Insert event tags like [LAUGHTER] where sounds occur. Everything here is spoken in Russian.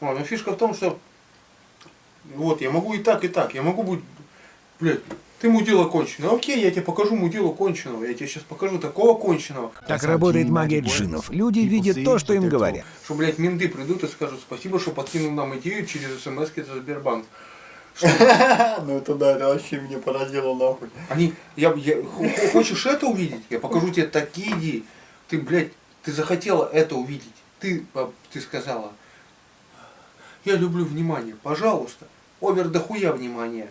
Вот, но фишка в том, что вот, я могу и так, и так. Я могу быть, блядь, ты мудила конченого. Окей, я тебе покажу мудилу конченого. Я тебе сейчас покажу такого конченого. Так работает магия джинов. Люди видят то, что им говорят. Что, блядь, менты придут и скажут спасибо, что подкинул нам идею через смс за Сбербанк. [LAUGHS] Ну это да, это вообще меня поразило нахуй. Они, я, я, хочешь это увидеть? Я покажу тебе такие идеи. Ты, блядь, ты захотела это увидеть. Ты, а, ты сказала, я люблю внимание, пожалуйста. Овер дохуя внимания.